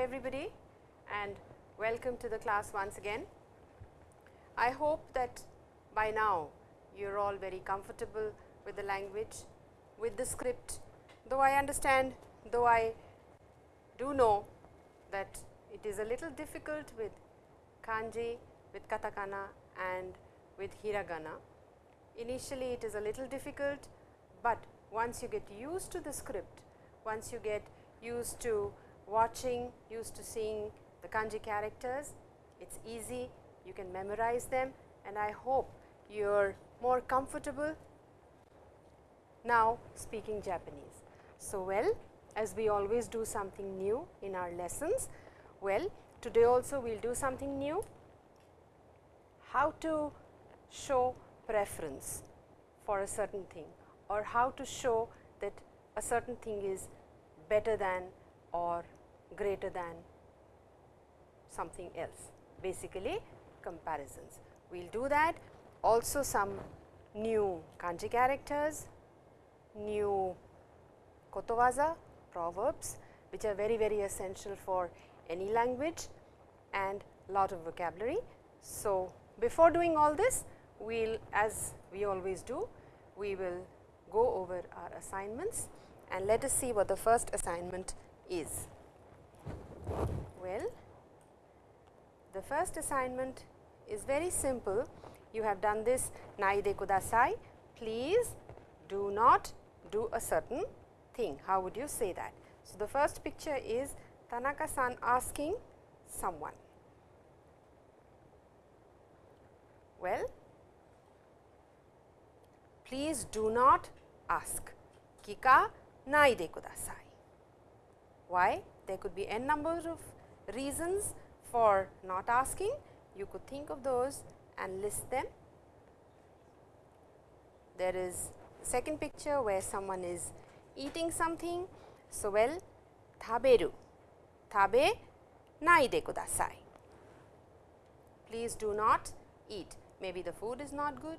Everybody and welcome to the class once again. I hope that by now you are all very comfortable with the language, with the script, though I understand, though I do know that it is a little difficult with kanji, with katakana and with hiragana. Initially it is a little difficult, but once you get used to the script, once you get used to watching, used to seeing the kanji characters, it is easy, you can memorize them. And I hope you are more comfortable now speaking Japanese. So, well as we always do something new in our lessons, well today also we will do something new, how to show preference for a certain thing or how to show that a certain thing is better than or greater than something else, basically comparisons. We will do that also some new kanji characters, new kotowaza, proverbs which are very very essential for any language and lot of vocabulary. So, before doing all this we will as we always do, we will go over our assignments and let us see what the first assignment is. Well, the first assignment is very simple. You have done this naide kudasai. Please do not do a certain thing. How would you say that? So, the first picture is Tanaka-san asking someone. Well, please do not ask. Kika naide kudasai. Why? There could be n number of reasons for not asking. You could think of those and list them. There is second picture where someone is eating something. So, well taberu, tabe naide kudasai. Please do not eat. Maybe the food is not good,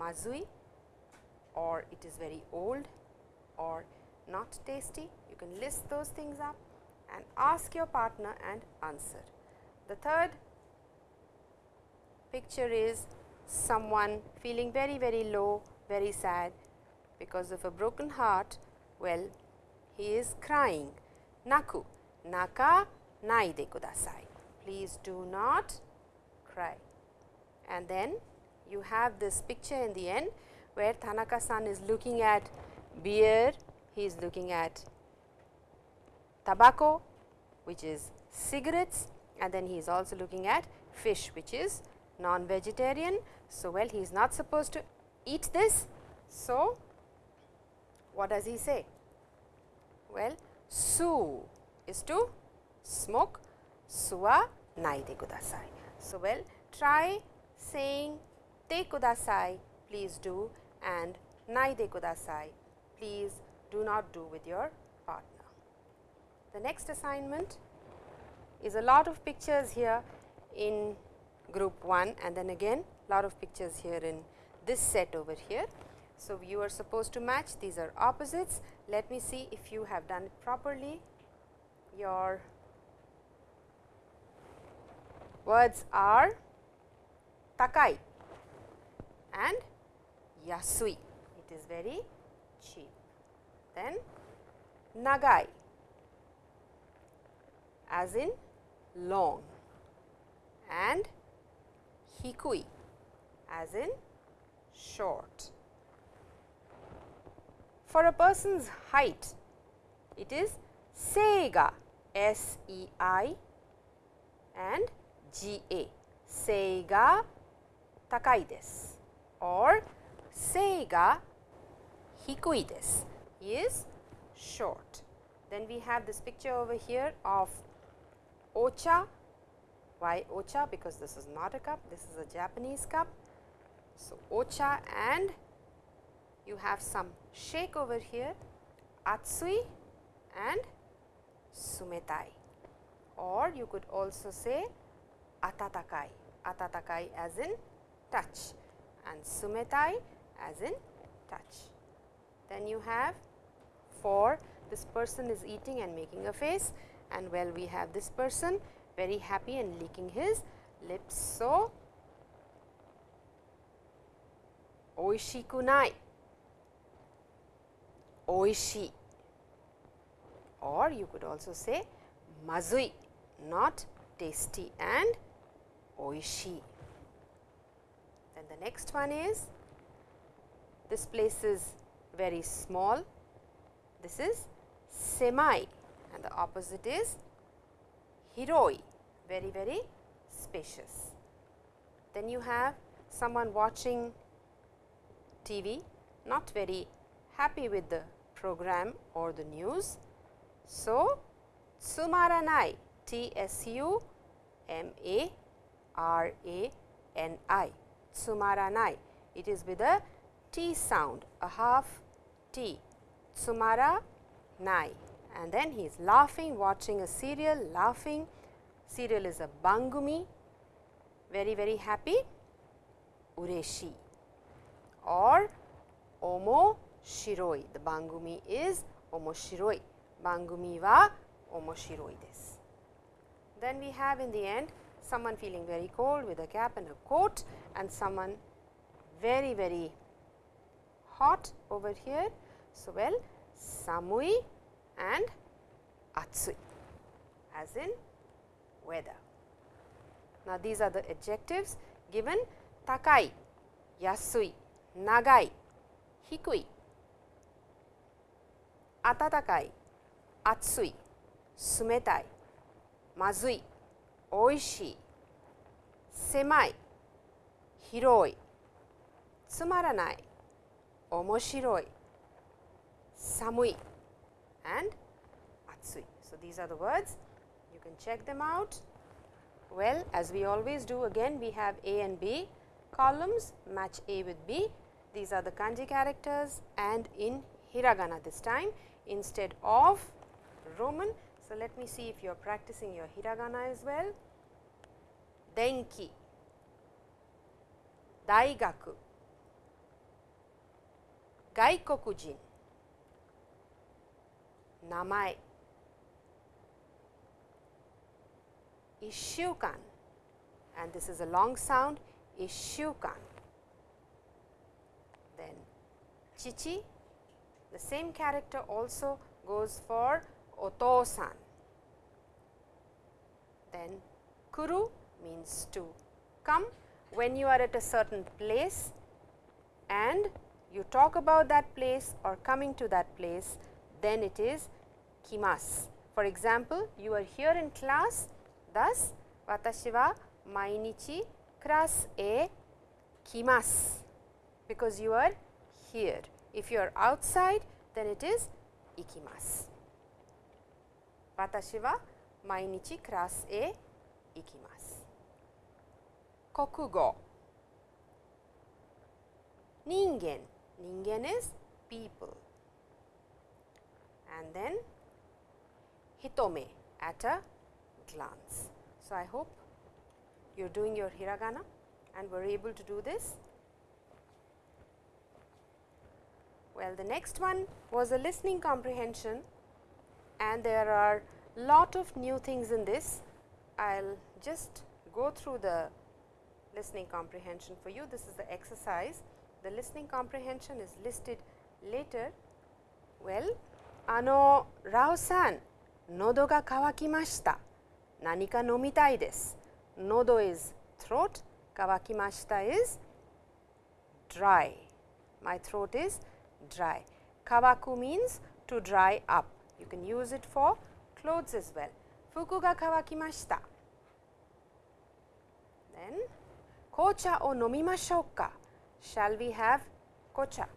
mazui or it is very old or not tasty. You can list those things up and ask your partner and answer. The third picture is someone feeling very very low, very sad because of a broken heart. Well, he is crying. Naku, naka naide kudasai. Please do not cry. And then you have this picture in the end where Tanaka-san is looking at beer, he is looking at tobacco which is cigarettes and then he is also looking at fish which is non-vegetarian. So, well he is not supposed to eat this. So, what does he say? Well, su is to smoke, suwa naide kudasai. So, well try saying te kudasai, please do and naide kudasai, please do not do with your. The next assignment is a lot of pictures here in group 1 and then again lot of pictures here in this set over here. So, you are supposed to match these are opposites. Let me see if you have done it properly. Your words are takai and yasui. It is very cheap. Then nagai as in long and hikui as in short. For a person's height, it is seiga S E I and G A seiga takai desu or seiga hikui desu is short. Then we have this picture over here of ocha. Why ocha? Because this is not a cup, this is a Japanese cup. So, ocha and you have some shake over here atsui and sumetai or you could also say atatakai, atatakai as in touch and sumetai as in touch. Then you have for this person is eating and making a face and well we have this person very happy and licking his lips. So, oishiku nai, oishi. Or you could also say mazui, not tasty. And oishi. Then the next one is this place is very small, this is semai and the opposite is hiroi, very very spacious. Then you have someone watching TV, not very happy with the program or the news. So, tsumaranai, T S U M A R A N I, tsumaranai. It is with a T sound, a half T, tsumara nai. And then he is laughing, watching a serial, laughing. Serial is a bangumi, very very happy, ureshi or omo shiroi. The bangumi is omoshiroi. Bangumi wa omoshiroi desu. Then we have in the end someone feeling very cold with a cap and a coat and someone very very hot over here. So, well samui and atsui as in weather. Now, these are the adjectives given. Takai, yasui, nagai, hikui, atatakai, atsui, sumetai, mazui, oishii, semai, hiroi, tsumaranai, omoshiroi, samui and atsui. So, these are the words you can check them out. Well, as we always do again we have A and B columns match A with B. These are the kanji characters and in hiragana this time instead of Roman. So, let me see if you are practicing your hiragana as well. Denki, Daigaku, Gaikokujin, Namae, Ishukan and this is a long sound Ishukan. Then Chichi, the same character also goes for Otosan. Then Kuru means to come when you are at a certain place and you talk about that place or coming to that place, then it is kimas. For example, you are here in class, thus, watashi wa mainichi class e kimasu, because you are here. If you are outside, then it is ikimasu. Watashi wa mainichi class e ikimasu. Kokugo. Ningen. Ningen is people. And then hitome at a glance. So, I hope you are doing your hiragana and were able to do this. Well, the next one was a listening comprehension and there are lot of new things in this. I will just go through the listening comprehension for you. This is the exercise. The listening comprehension is listed later. Well, あのラオさん、喉が渇きました。何か飲みたいです。喉 is throat, 渇きました is dry. My throat is dry. Kawaku means to dry up. You can use it for clothes as well. 服が乾きました。Then 紅茶を飲みましょうか。Shall we have 紅茶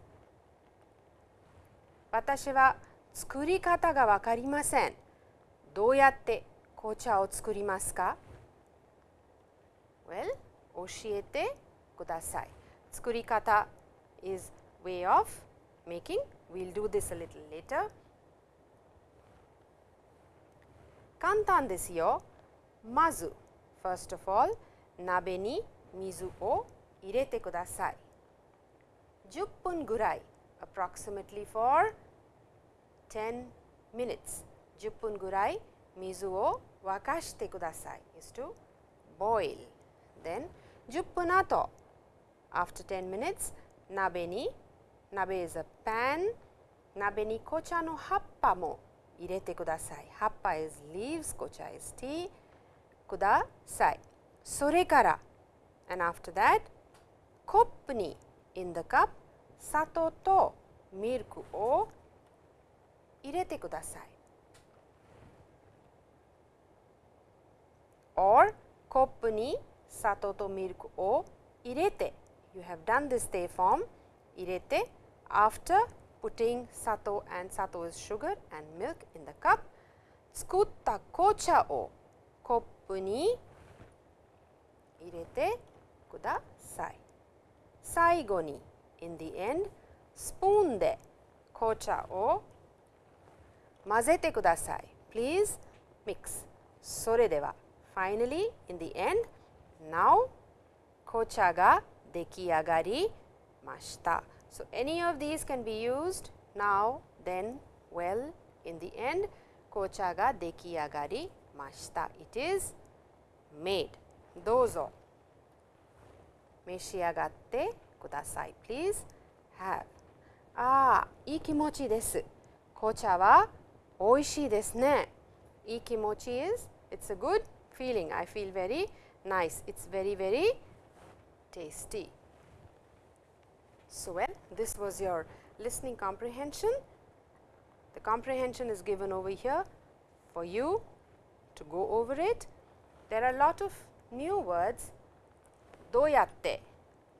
私は作り方がわかりません。どうやって紅茶を作りますか ?Well, 教えてください。作り方 is way of making. We will do this a little later. 簡単ですよ。まず、first of all, 鍋に水を入れてください。10分ぐらい approximately for 10 minutes 10分ぐらい水を沸かしてください is to boil. Then 10分後 after 10 minutes 鍋に鍋 is a pan 鍋に紅茶の葉っぱも入れてください。葉っぱ is leaves 紅茶 is tea ください。それから and after that コップに in the cup 砂糖とミルクを入れてください。or コップに砂糖とミルクを入れて you have done this stay form 入れて after putting 砂糖 and 砂糖 is sugar and milk in the cup 作った紅茶をコップに入れてください。最後に in the end スプーンで紅茶を混ぜてください。Please mix それでは finally in the end now 紅茶が出来上がりました。So, any of these can be used now, then, well, in the end 紅茶が出来上がりました。It is made. どうぞ召し上がってください。Please have. ああ、いい気持ちです。紅茶は oishi desu ne. Is it's a good feeling. I feel very nice. It's very very tasty. So well, this was your listening comprehension. The comprehension is given over here for you to go over it. There are a lot of new words doyatte,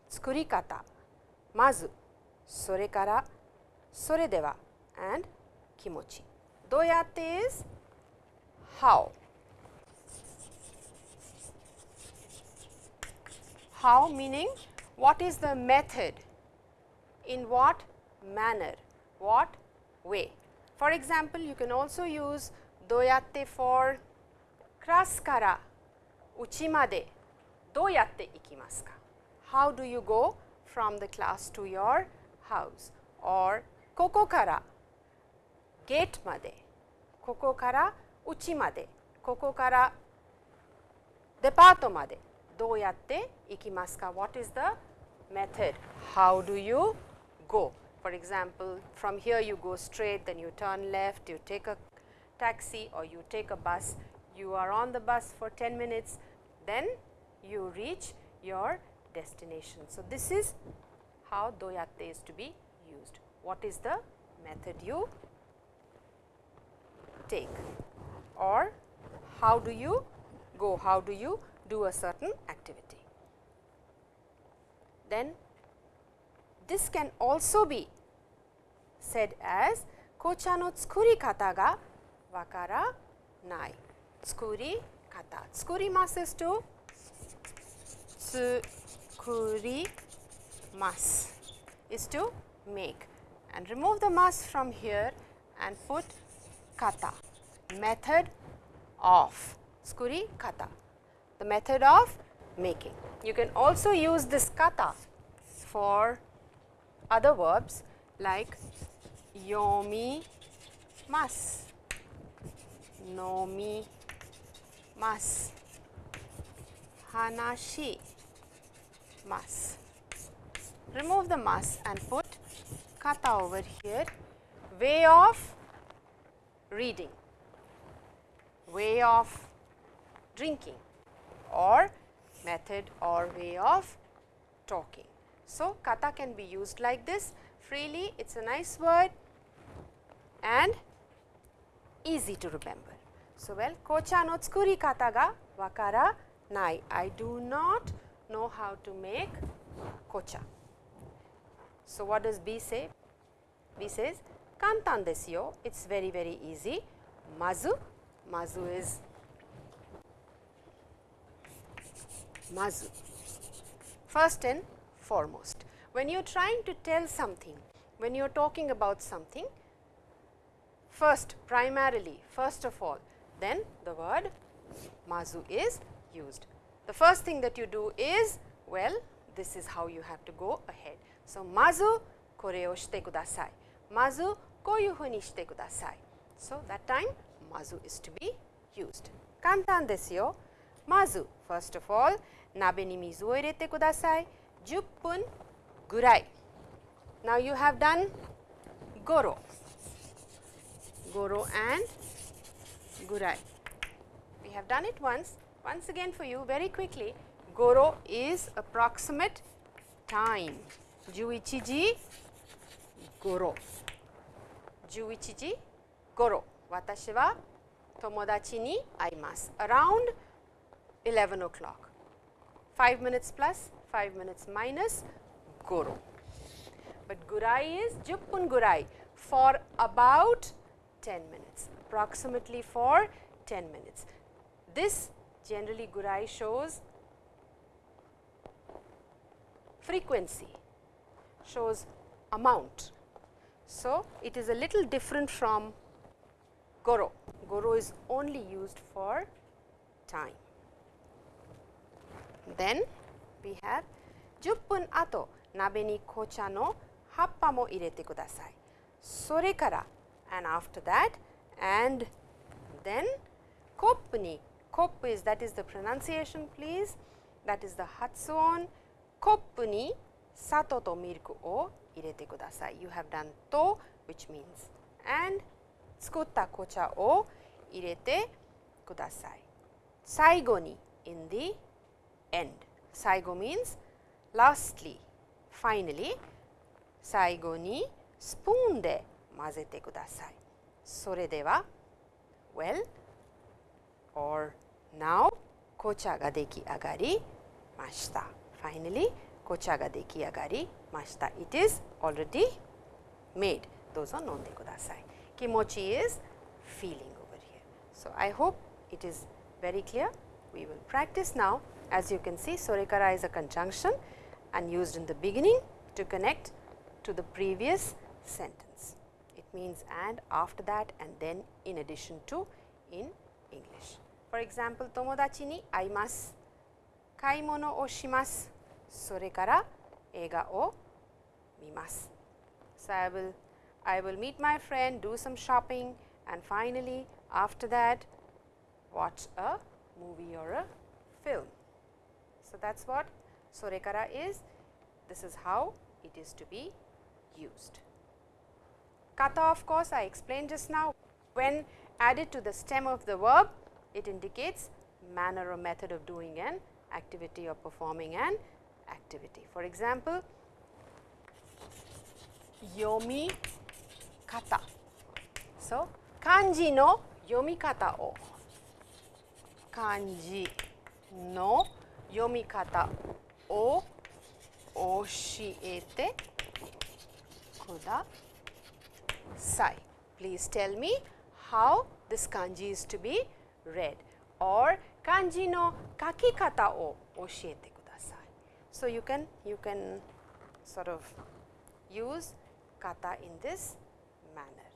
tsukurikata, mazu, sore kara, sore dewa and kimochi. दो how? How meaning what is the method? In what manner? What way? For example you can also use doyatte for krasu kara doyatte ikimasu ka? How do you go from the class to your house? Or koko kara ゲートまでここからうちまでここからデパートまでどうやって行きますか ?What is the method? How do you go? For example, from here you go straight, then you turn left, you take a taxi or you take a bus, you are on the bus for 10 minutes, then you reach your destination. So, this is how doyatte is to be used. What is the method you take or how do you go, how do you do a certain activity. Then this can also be said as kocha no tsukuri kata ga wakara nai. Tsukuri kata. Tsukuri masu is to tsukuri mas is to make and remove the mas from here and put kata, method of. Skuri kata, the method of making. You can also use this kata for other verbs like yomi mas, nomi mas, hanashi mas. Remove the mas and put kata over here, way of reading, way of drinking or method or way of talking. So, kata can be used like this freely, it is a nice word and easy to remember. So, well, kocha no tsukuri kata ga wakara nai. I do not know how to make kocha. So, what does B say? B says, kantan desu it is very very easy. Mazu, mazu is mazu. First and foremost, when you are trying to tell something, when you are talking about something, first primarily, first of all, then the word mazu is used. The first thing that you do is, well, this is how you have to go ahead. So, mazu kore o shite kudasai Mazu koyu fu ni shite kudasai. So, that time mazu is to be used. 簡単ですよ。まず、first of all、鍋に水を入れてください。10分ぐらい。Now you have done goro. Goro and gurai. We have done it once. Once again for you very quickly. Goro is approximate time. 11時ごろ 11時ごろ私は友達に会います around 11 o'clock 5 minutes plus 5 minutes minus ごろ but gurai is 10分 gurai for about 10 minutes approximately for 10 minutes this generally gurai shows frequency shows amount. So, it is a little different from Goro. Goro is only used for time. Then we have 10分後鍋に紅茶の葉っぱも入れてください。それから and after that and then コップにコップ is that is the pronunciation please that is the 発音コップに砂糖とミルクを irete kudasai. You have done to which means and tsukutta kocha o kudasai. Saigo ni in the end. Saigo means lastly, finally. Saigo ni spoon de mazete kudasai. Sore well or now kocha ga deki agari mashita. Finally, kocha ga deki agari mashita. It is already made. Those are nonde kudasai. Kimochi is feeling over here. So, I hope it is very clear. We will practice now. As you can see, sorekara is a conjunction and used in the beginning to connect to the previous sentence. It means and after that and then in addition to in English. For example, tomodachi ni aimasu, kaimono o shimasu, sore kara い物をします。それから映画を見ます。So, I will, I will meet my friend, do some shopping and finally, after that watch a movie or a film. So, that is what Sorekara is. This is how it is to be used. Kata of course, I explained just now when added to the stem of the verb, it indicates manner or method of doing an activity or performing an activity. For example, yomi kata. So, kanji no yomi kata o kanji no yomi kata o oshiete kudasai. Please tell me how this kanji is to be read or kanji no kakikata o oshiete so, you can you can sort of use kata in this manner.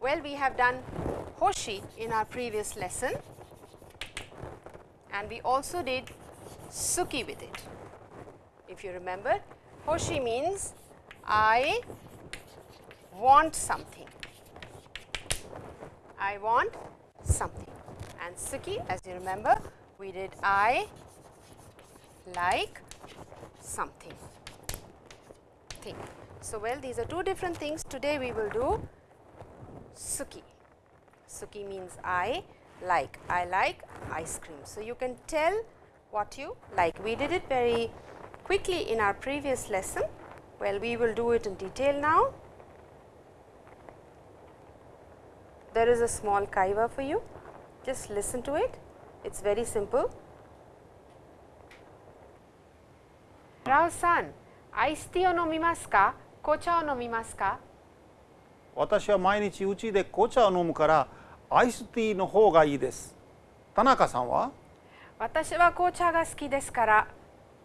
Well, we have done hoshi in our previous lesson and we also did suki with it. If you remember, hoshi means I want something. I want something and suki as you remember we did I like something thing. So, well these are two different things today we will do suki. Suki means I like, I like ice cream. So, you can tell what you like. We did it very quickly in our previous lesson. Well, we will do it in detail now. There is a small kaiwa for you, just listen to it. It is very simple. Rao san, アイスティーを飲みますか紅茶を飲みますか私は毎日うちで紅茶を飲むからアイスティーの方がいいです。田中さんは？私は紅茶が好きですから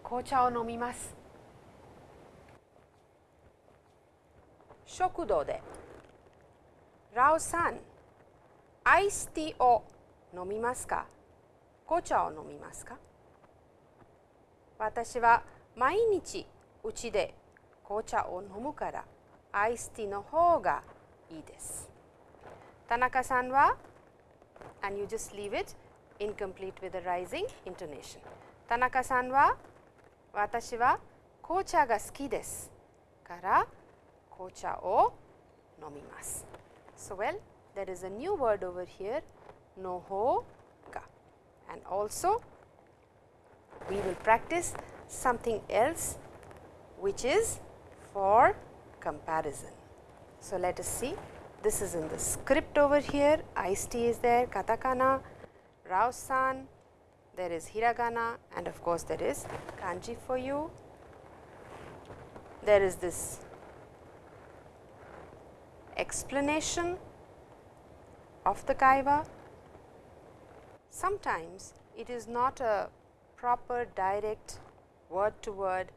紅茶を飲みます。食堂でラオさん、アイスティーを飲みますか？紅茶を飲みますか私は毎日うちで紅茶を飲むからアイスティーの方がいいです。Tanaka san wa and you just leave it incomplete with a rising intonation. Tanaka san wa watashi wa kocha ga suki desu kara kocha o nomimasu. So, well there is a new word over here no ho and also we will practice something else which is for comparison. So, let us see this is in the script over here iced tea is there katakana, Rao-san, there is hiragana and of course, there is kanji for you. There is this explanation of the kaiwa. Sometimes it is not a proper direct word to word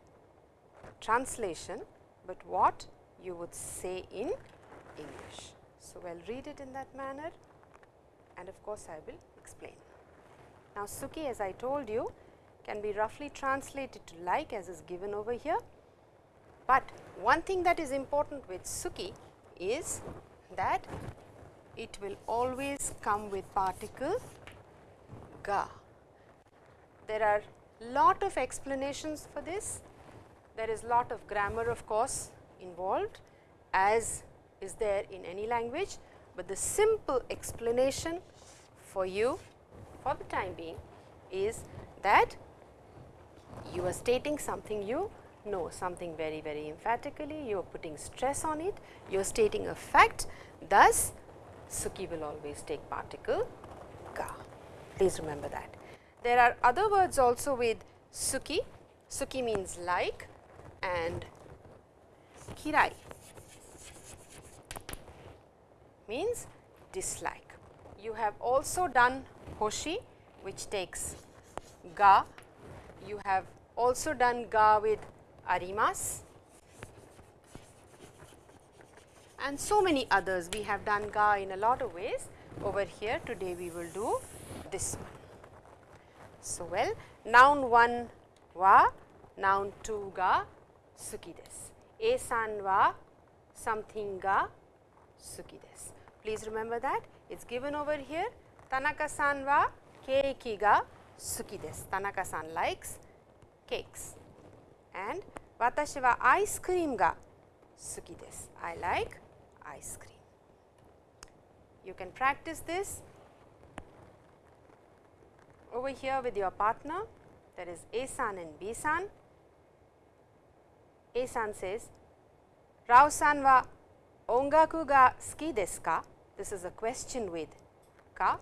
translation, but what you would say in English. So, I will read it in that manner and of course, I will explain. Now, Suki as I told you can be roughly translated to like as is given over here, but one thing that is important with Suki is that it will always come with particle There are lot of explanations for this. There is lot of grammar of course involved as is there in any language, but the simple explanation for you for the time being is that you are stating something you know something very very emphatically, you are putting stress on it, you are stating a fact thus Suki will always take particle ga. Please remember that. There are other words also with Suki, Suki means like and Kirai means dislike. You have also done Hoshi which takes ga, you have also done ga with arimas and so many others. We have done ga in a lot of ways over here today we will do this one. So, well noun 1 wa, noun 2 ga suki desu. A san wa something ga suki desu. Please remember that it is given over here Tanaka san wa keiki ga suki desu. Tanaka san likes cakes and watashi wa ice cream ga suki desu. I like ice cream. You can practice this over here with your partner there is A san and B san. A san says Rao san wa ongaku ga suki desu ka? This is a question with ka.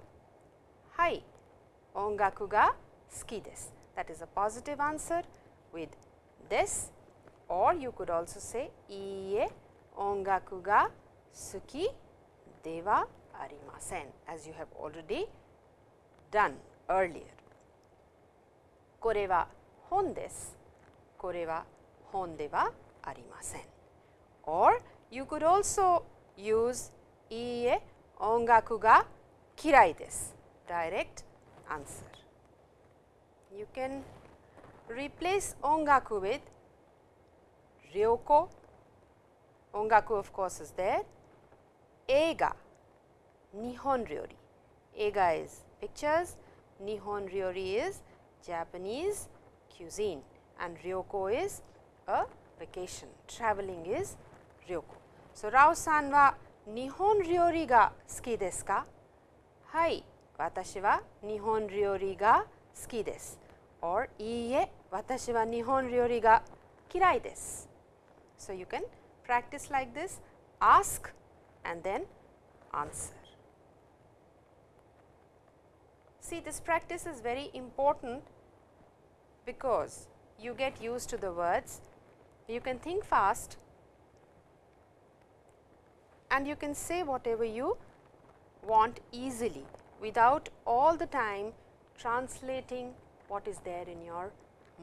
Hai, ongaku ga suki desu. That is a positive answer with this or you could also say iie ongaku ga suki de wa arimasen as you have already done earlier. Kore wa hon desu, kore wa hon de wa arimasen. Or you could also use iie ongaku ga kirai desu, direct answer. You can replace ongaku with ryoko, ongaku of course is there, eiga, nihon is pictures, nihon ryori is Japanese cuisine and ryoko is a vacation, traveling is ryoko. So, Rao san wa nihon ryori ga suki desu ka? Hai, watashi wa nihon ryori ga suki desu or iie watashi wa nihon ryori ga kirai desu. So, you can practice like this ask and then answer. See this practice is very important because you get used to the words, you can think fast and you can say whatever you want easily without all the time translating what is there in your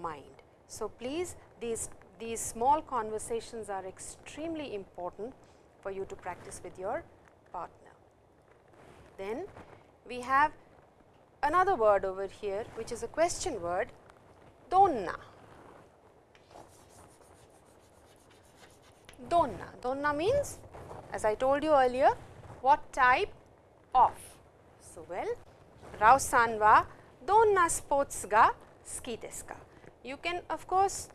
mind. So, please these, these small conversations are extremely important for you to practice with your partner. Then we have another word over here which is a question word donna. Donna, donna means as I told you earlier what type of. So, well, Rao san wa donna sports ga suki desu ka? You can of course,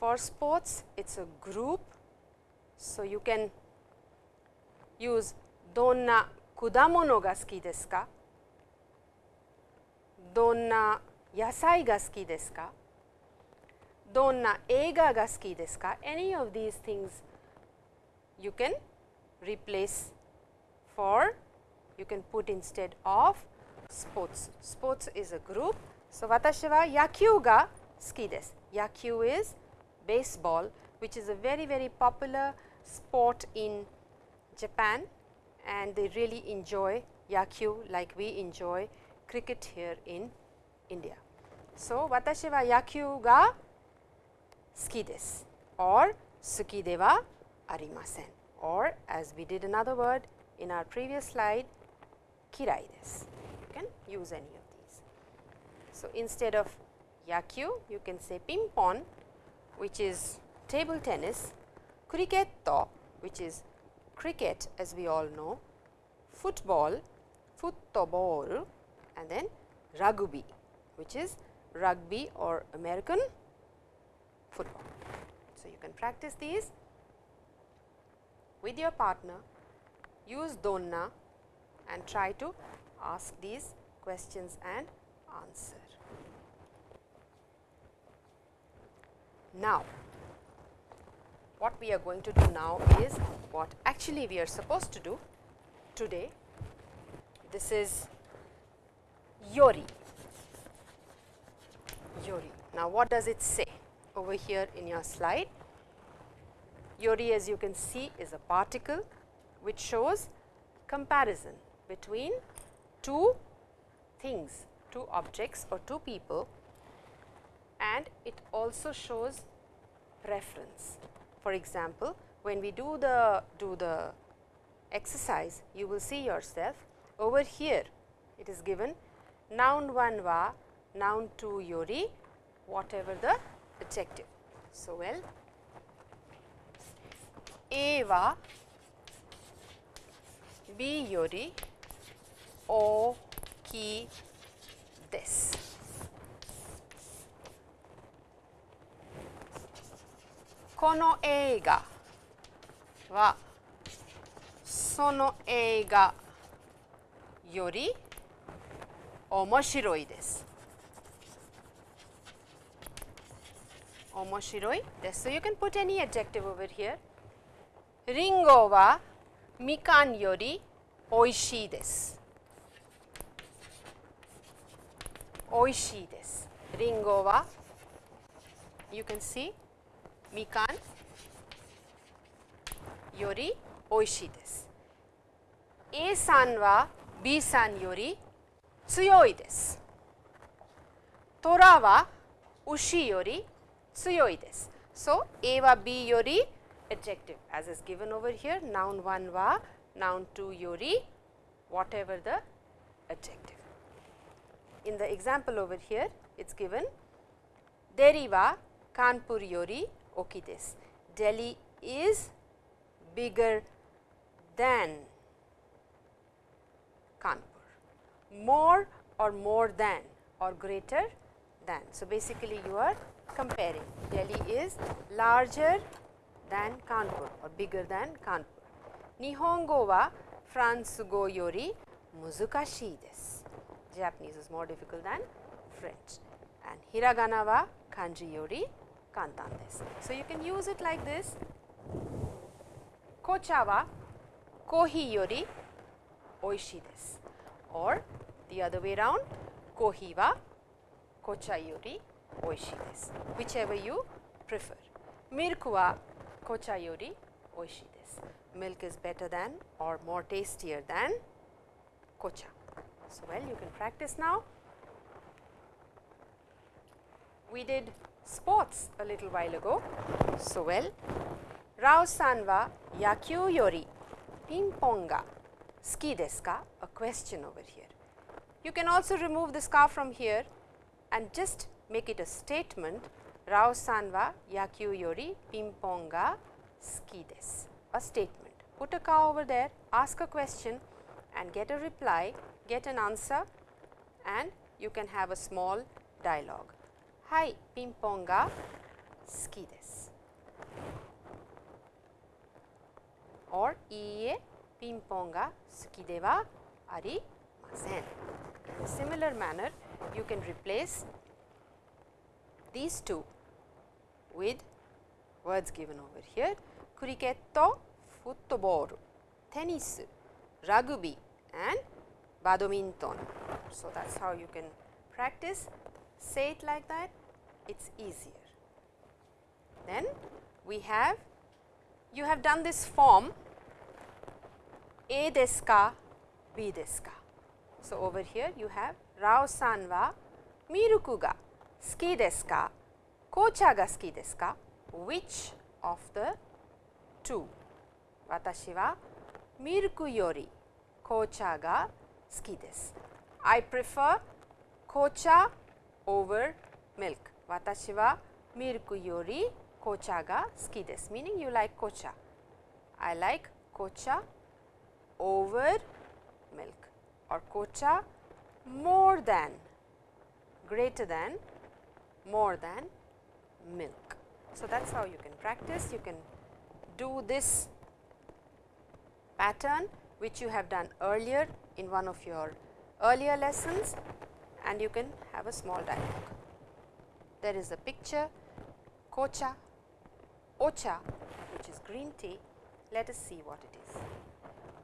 for sports it is a group. So, you can use donna kudamono ga suki desu ka? Donna yasai ga suki desu ka? Donna eiga ga suki desu ka? Any of these things you can replace for you can put instead of sports. Sports is a group. So, watashi wa yakyuu ga suki desu. Yakyuu is baseball which is a very very popular sport in Japan and they really enjoy yakyuu like we enjoy cricket here in India. So, watashi wa yakyuu ga suki desu or suki de wa arimasen or as we did another word in our previous slide kirai desu. You can use any of these. So, instead of yakyuu you can say ping pong which is table tennis, cricket which is cricket as we all know, football, football and then rugby which is rugby or American football. So, you can practice these with your partner, use donna and try to ask these questions and answer. Now, what we are going to do now is what actually we are supposed to do today. This is Yori. Yori. Now, what does it say over here in your slide? Yori as you can see is a particle which shows comparison between two things, two objects or two people and it also shows preference. For example, when we do the do the exercise you will see yourself over here it is given noun 1 wa, noun 2 yori, whatever the adjective. So, well, A wa, B yori, O ki this. Kono eiga wa sono eiga yori 面白いです。面白いです。So you can put any adjective over here. リンゴはみかんよりおいしいです。おいしいです。リンゴは you can see みかんよりおいしいです。A さんは B さんより 強いです。虎は牛より強いです。So, A は B より adjective as is given over here noun 1 wa noun 2 yori whatever the adjective. In the example over here it is given Delhi wa Kanpur yori oki desu. Delhi is bigger than Kanpur. More or more than or greater than. So, basically you are comparing Delhi is larger than Kanpur or bigger than Kanpur. Nihongo wa France go yori muzukashii desu. Japanese is more difficult than French and hiragana wa kanji yori kantan desu. So, you can use it like this. Kocha wa kohi yori oishii desu or the other way round kohi wa kocha yori oishii desu whichever you prefer. Milk wa kocha yori oishii desu. Milk is better than or more tastier than kocha. So, well you can practice now. We did sports a little while ago. So, well Rao san wa yakyuu yori ping pong ga suki desu ka? A question over here. You can also remove the scarf from here and just make it a statement Rao Sanwa yakyu yori ping-pong ski a statement. Put a cow over there, ask a question and get a reply, get an answer and you can have a small dialogue. Hi, ping-pong ski or iie ping-pong ga. Zen. In a similar manner, you can replace these two with words given over here, cricket, football, tennis, rugby and badminton. So, that is how you can practice, say it like that, it is easier. Then we have, you have done this form A desu ka, B desu ka. So, over here you have Rao-san wa miruku ga suki desu ka, kocha ga suki desu ka, which of the two? Watashi wa miruku yori kocha ga suki desu. I prefer kocha over milk. Watashi wa milk yori kocha ga suki desu, meaning you like kocha. I like kocha over or 紅茶 more than greater than more than milk. So, that is how you can practice. You can do this pattern which you have done earlier in one of your earlier lessons and you can have a small dialogue. There is a picture kocha, ocha which is green tea. Let us see what it is.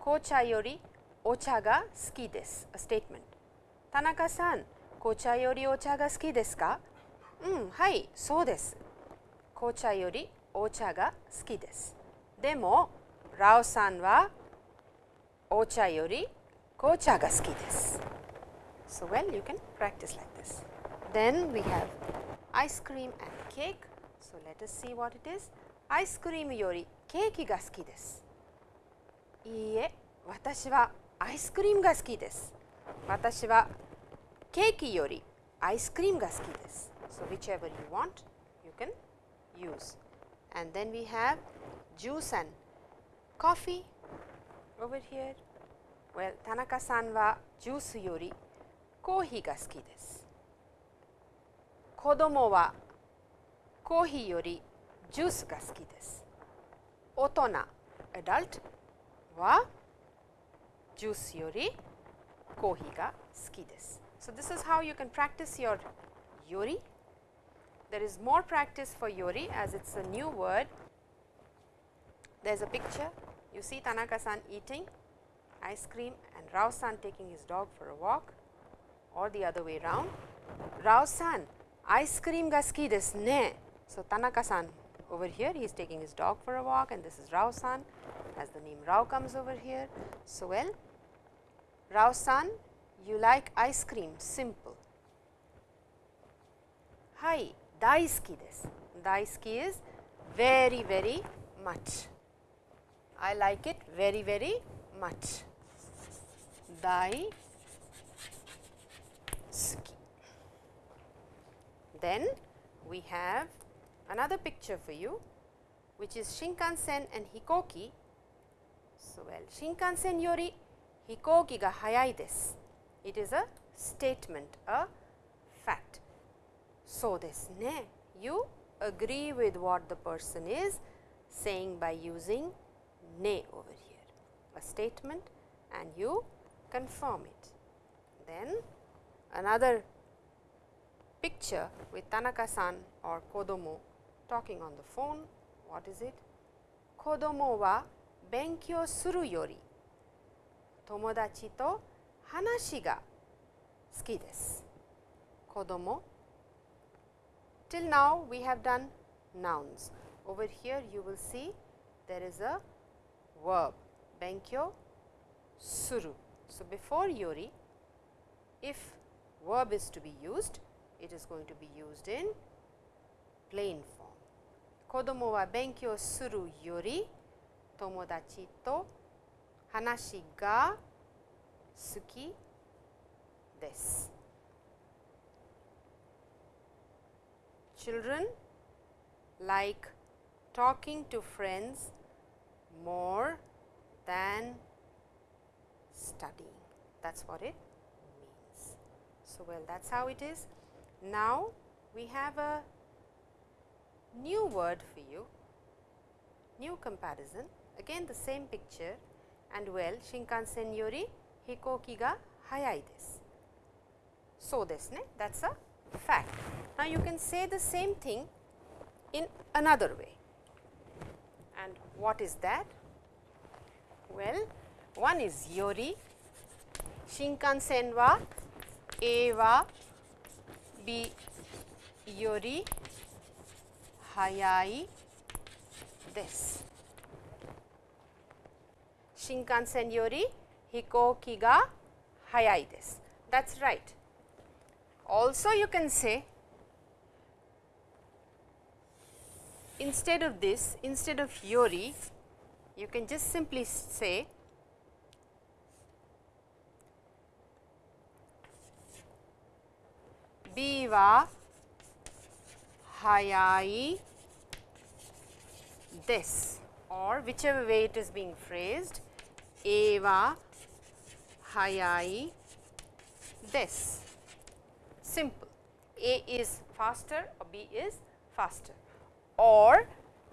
Kocha yori ocha ga suki desu, a statement. Tanaka-san, kocha yori ocha ga suki desu ka? うん、はい、そうです。紅茶よりお茶が好きです。でも、ラオさんはお茶より紅茶が好きです。So well, you can practice like this. Then we have ice cream and cake. So let us see what it is. アイスクリームよりケーキが好きです。いいえ、私は アイスクリームが好きです。私はケーキよりアイスクリームが好きです。So whichever you want, you can use. And then we have juice and coffee over here. Well, 田中さんはジュースよりコーヒーが好きです。子供はコーヒーよりジュースが好きです。大人 adult は ジュースよりコーヒーが好きです。So this is how you can practice your yori. There is more practice for yori as it's a new word. There's a picture. You see Tanaka-san eating ice cream and Rao-san taking his dog for a walk or the other way round. Rao-san, ice cream ga suki desu ne. So Tanaka-san over here, he is taking his dog for a walk and this is Rao-san as the name Rao comes over here. So, well, Rao san, you like ice cream, simple. Hai, daisuki desu. Daisuki is very, very much. I like it very, very much. Dai ski. Then we have another picture for you, which is Shinkansen and Hikoki so, well Shinkansen yori hikoki ga hayai desu. It is a statement, a fact. So, this ne, you agree with what the person is saying by using ne over here, a statement and you confirm it. Then another picture with Tanaka-san or Kodomo talking on the phone, what is it? Kodomo wa 勉強するより友達と話が好きです。子供 Till now we have done nouns. Over here you will see there is a verb 勉強する。So before yori if verb is to be used it is going to be used in plain form. 子供は勉強するより 友達と話が好きです。Children like talking to friends more than studying. That is what it means. So, well that is how it is. Now, we have a new word for you, new comparison again the same picture and well Shinkansen yori hikoki ga hayai desu. So, desu ne that is a fact. Now, you can say the same thing in another way and what is that? Well, one is yori, Shinkansen wa A wa B yori hayai desu. Shinkansen yori hikoki ga hayai desu. That is right. Also you can say instead of this, instead of yori, you can just simply say B は早いです or whichever way it is being phrased Eva Hayai des. Simple. A is faster or B is faster or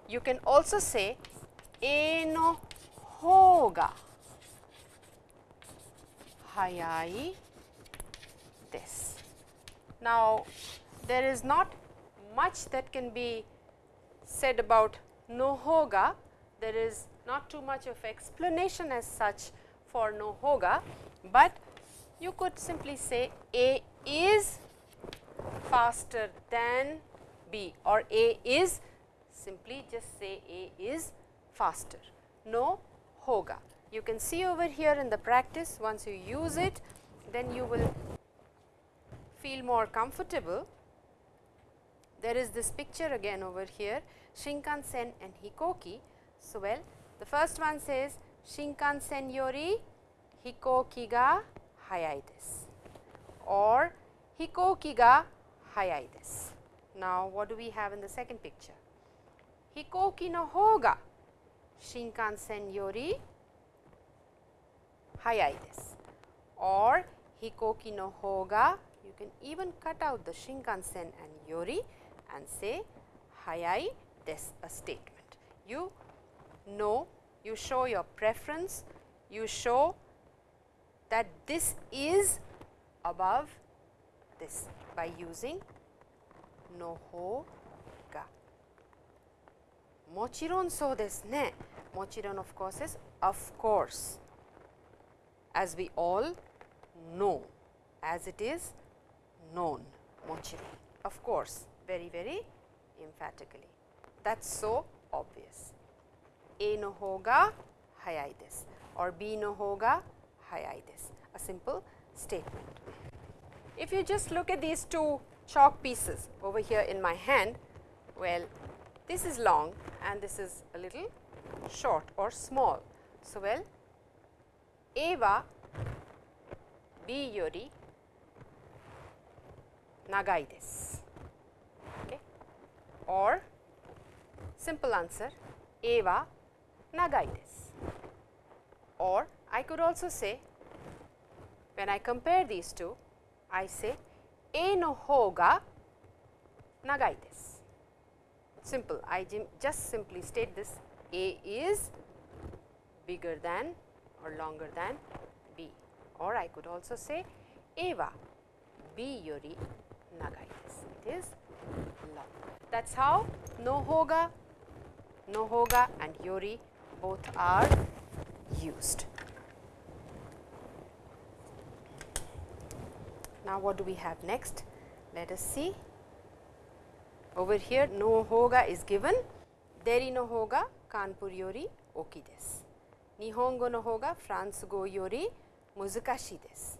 you can also say A no hoga hayai des. Now, there is not much that can be said about no hoga, there is not too much of explanation as such for Nohoga, but you could simply say A is faster than B or A is simply just say A is faster. No hoga. You can see over here in the practice once you use it then you will feel more comfortable. There is this picture again over here Shinkansen and Hikoki. So, well the first one says Shinkansen yori hikoki ga hayai desu or hikoki ga hayai desu. Now, what do we have in the second picture? Hikoki no hou ga Shinkansen yori hayai desu or hikoki no hou ga you can even cut out the Shinkansen and yori and say hayai desu a statement. You no, you show your preference, you show that this is above this by using no ho ga. Mochiron so desu ne. Mochiron of course is of course as we all know as it is known mochiron of course very very emphatically that is so obvious. A no hoga hai this or B no hoga hai this a simple statement. If you just look at these two chalk pieces over here in my hand, well this is long and this is a little short or small. So, well A wa B yori nagai desu okay. or simple answer A wa Nagaites. Or I could also say when I compare these two, I say A no hou. Simple, I just simply state this A is bigger than or longer than B or I could also say A B yori nagai. It is long. That is how no nohoga, and yori both are used. Now, what do we have next? Let us see. Over here, no hoga is given. Deri no hoga Kanpur yori oki desu. Nihongo no hoga France go yori muzukashi desu.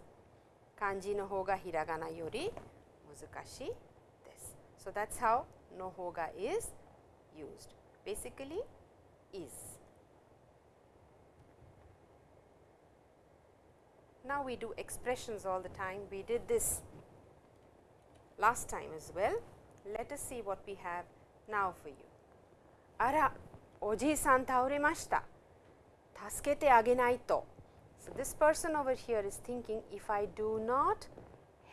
Kanji no hoga hiragana yori muzukashi desu. So, that is how no hoga is used. Basically, is. Now, we do expressions all the time, we did this last time as well. Let us see what we have now for you. Ara, oji-san tauremashita. Tasukete agenai to. So, this person over here is thinking if I do not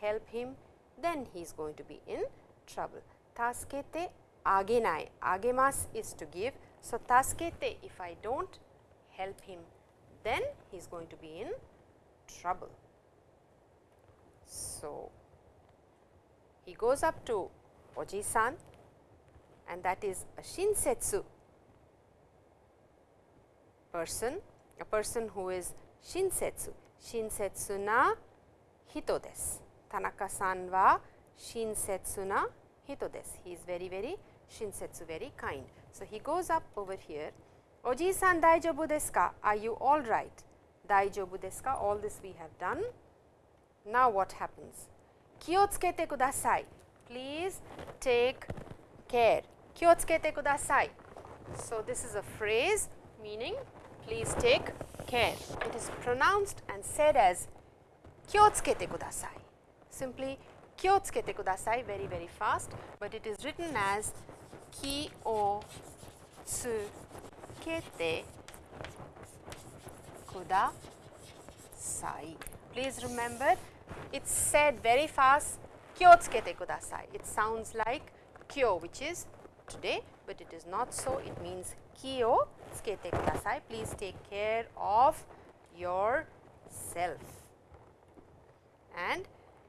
help him, then he is going to be in trouble. Tasukete agenai. agemas is to give. So, tasukete if I do not help him, then he is going to be in trouble. So, he goes up to Oji-san and that is a shinsetsu person, a person who is shinsetsu, shinsetsu na hito desu. Tanaka-san wa shinsetsu na hito desu. He is very very shinsetsu, very kind. So, he goes up over here, Oji-san daijobu desu ka? Are you all right? Daijobu desu ka? All this we have done. Now, what happens? Kyotsukete kudasai. Please take care. Kyotsukete kudasai. So, this is a phrase meaning please take care. It is pronounced and said as kyotsukete kudasai. Simply kyotsukete kudasai very very fast, but it is written as ki o tsukete kudasai. Please remember it is said very fast kyotsukete kudasai. It sounds like kyo which is today, but it is not so. It means ki o tsukete kudasai. Please take care of yourself. And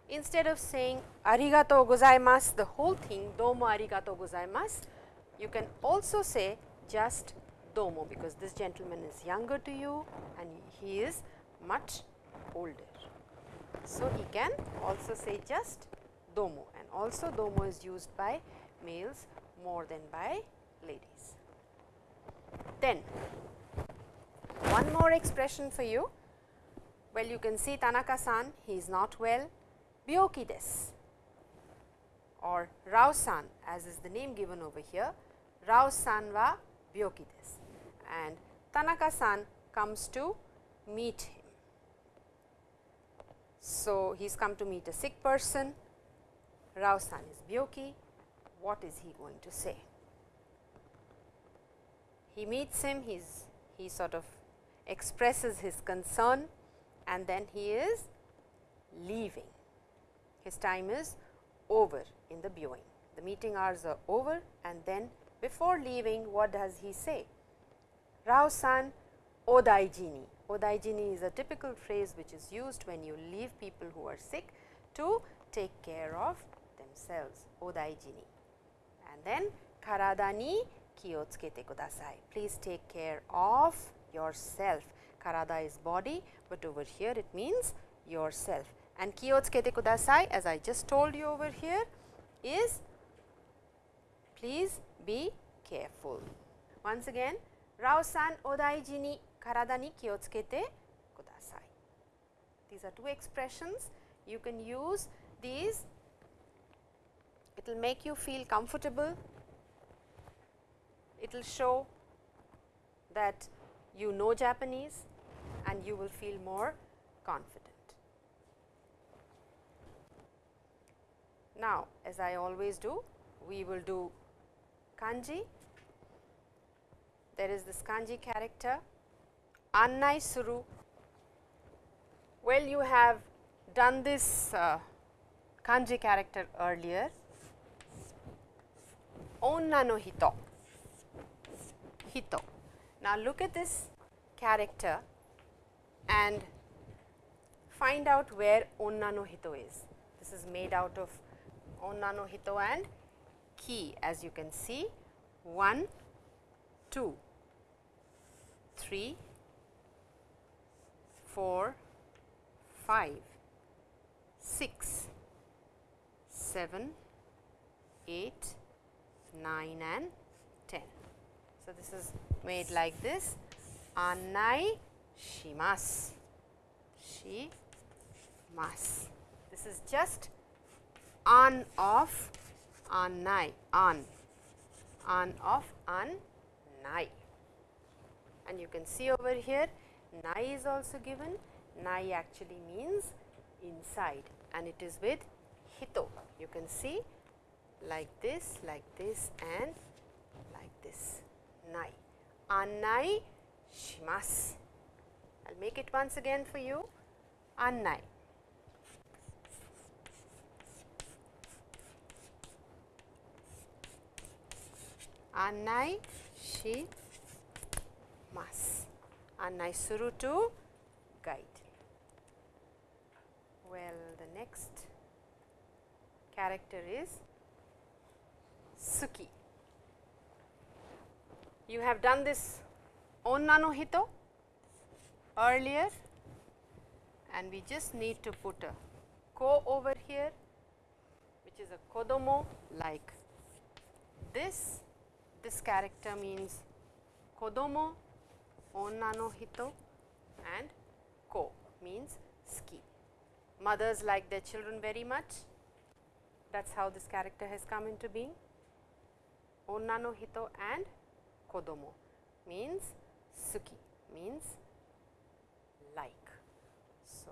instead of saying arigatou gozaimasu the whole thing domo arigatou gozaimasu, you can also say just domo because this gentleman is younger to you and he is much older. So, he can also say just domo and also domo is used by males more than by ladies. Then one more expression for you. Well, you can see Tanaka-san, he is not well, byoki desu or Rao-san as is the name given over here, Rao-san wa byoki desu and Tanaka-san comes to meet him. So, he has come to meet a sick person, Rao-san is byoki, what is he going to say? He meets him, he's, he sort of expresses his concern and then he is leaving. His time is over in the viewing. The meeting hours are over and then before leaving what does he say? Rao-san odaijini. Odaijini is a typical phrase which is used when you leave people who are sick to take care of themselves, odaijini. And then karada ni kiotsukete kudasai. Please take care of yourself. Karada is body, but over here it means yourself. And kiotsukete kudasai as I just told you over here is please be careful. Once again, Rao-san odaiji ni karada ni kiotsukete kudasai. These are two expressions. You can use these. It will make you feel comfortable. It will show that you know Japanese and you will feel more confident. Now, as I always do, we will do kanji. There is this kanji character, annai suru. Well, you have done this uh, kanji character earlier. Onna no hito, hito. Now, look at this character and find out where onna no hito is. This is made out of onna no hito and ki as you can see 1, 2, 3, 4, 5, 6, 7, 8, 9 and 10. So, this is made like this annai shimasu, shimasu. This is just on of annai, on, on of annai. And you can see over here nai is also given, nai actually means inside and it is with hito. You can see like this, like this and like this, nai. Annai shimasu. I will make it once again for you annai. Annai shi mas. Annai suru to guide. Well, the next character is suki. You have done this onna no hito earlier and we just need to put a ko over here which is a kodomo like this. This character means kodomo, onna no hito and ko means ski. Mothers like their children very much. That is how this character has come into being. Onna no hito and kodomo means suki means like. So,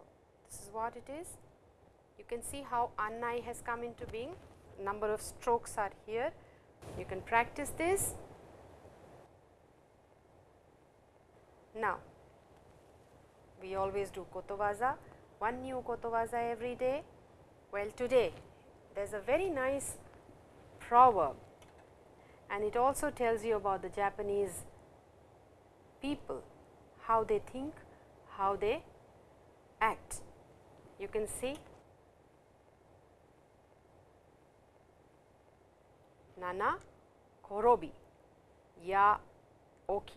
this is what it is. You can see how annai has come into being. Number of strokes are here. You can practice this. Now, we always do kotowaza, one new kotowaza every day. Well, today there is a very nice proverb and it also tells you about the Japanese people, how they think, how they act. You can see Nana Korobi. Ya Oki.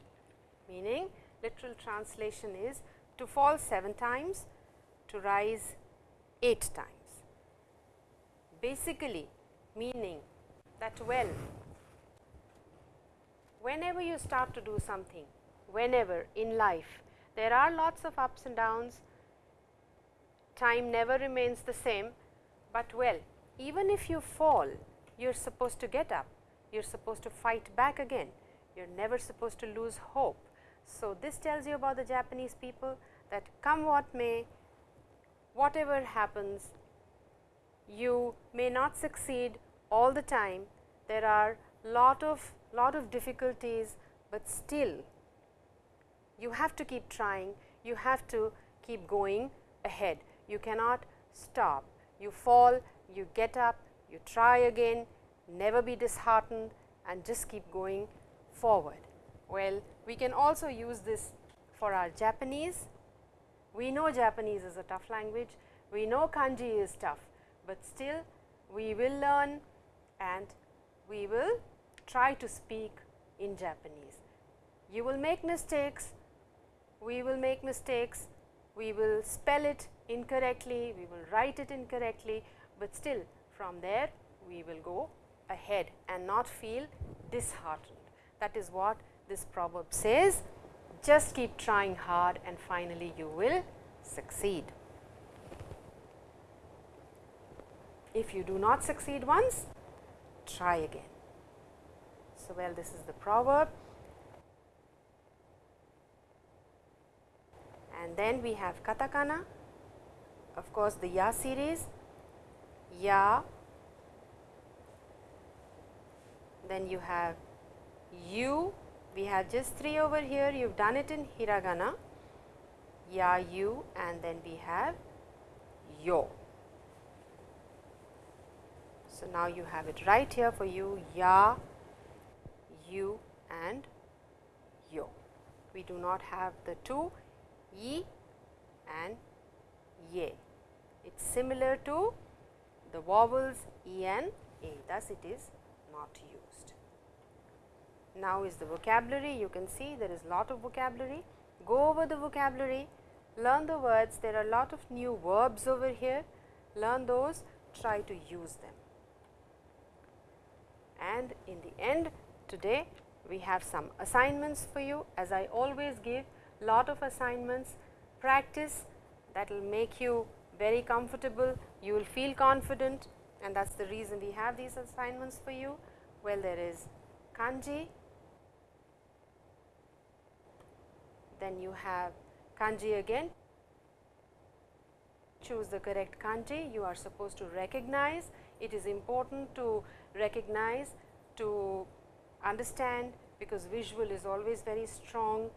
Meaning literal translation is to fall 7 times, to rise 8 times. Basically meaning that well whenever you start to do something, whenever in life, there are lots of ups and downs, time never remains the same, but well, even if you fall, you are supposed to get up, you are supposed to fight back again, you are never supposed to lose hope. So, this tells you about the Japanese people that come what may, whatever happens, you may not succeed all the time, there are lot of lot of difficulties, but still you have to keep trying, you have to keep going ahead. You cannot stop. You fall, you get up, you try again, never be disheartened and just keep going forward. Well, we can also use this for our Japanese. We know Japanese is a tough language, we know kanji is tough, but still we will learn and we will try to speak in Japanese. You will make mistakes, we will make mistakes, we will spell it incorrectly, we will write it incorrectly, but still from there we will go ahead and not feel disheartened. That is what this proverb says, just keep trying hard and finally you will succeed. If you do not succeed once, try again. So, well this is the proverb and then we have katakana of course, the ya series ya then you have you we have just three over here you have done it in hiragana ya you and then we have yo. So, now you have it right here for you ya you and yo. We do not have the two yi and ye. It is similar to the vowels e and a, thus it is not used. Now is the vocabulary, you can see there is lot of vocabulary. Go over the vocabulary, learn the words, there are lot of new verbs over here, learn those, try to use them. And in the end today we have some assignments for you. As I always give lot of assignments. Practice that will make you very comfortable you will feel confident and that is the reason we have these assignments for you. Well there is kanji then you have kanji again. Choose the correct kanji you are supposed to recognize. It is important to recognize to understand because visual is always very strong.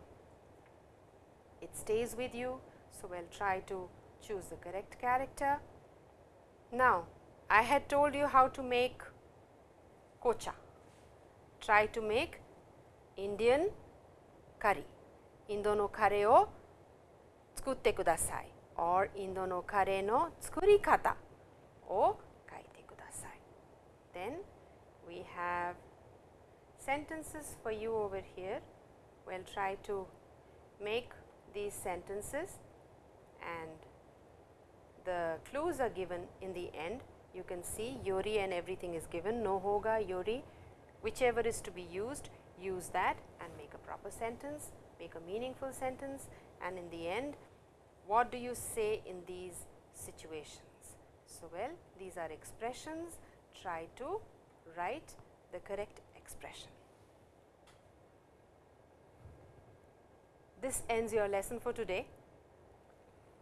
It stays with you. So, we will try to choose the correct character. Now, I had told you how to make kocha. Try to make Indian curry. Indo no kare o tsukutte kudasai or Indo no kare no tsukuri kata o kaite kudasai. Then we have sentences for you over here. We will try to make these sentences and the clues are given in the end. You can see yori and everything is given, no hoga, yori, whichever is to be used, use that and make a proper sentence, make a meaningful sentence and in the end, what do you say in these situations? So, well, these are expressions, try to write the correct expression. This ends your lesson for today.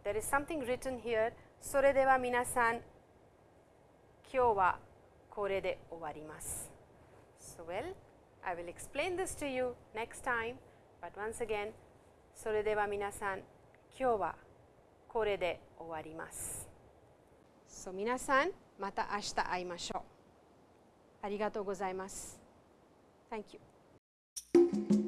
There is something written here. それでは皆さん、今日はこれで終わります。So well, I will explain this to you next time, but once again, それでは皆さん、今日はこれで終わります。So 皆さん、また明日会いましょう。ありがとうございます。Thank you.